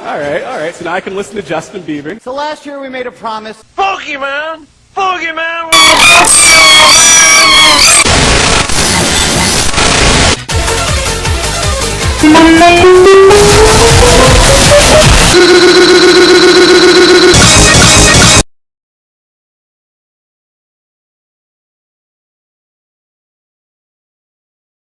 All right, all right. So now I can listen to Justin Bieber. So last year we made a promise. Pokemon! Pokemon! Pokemon!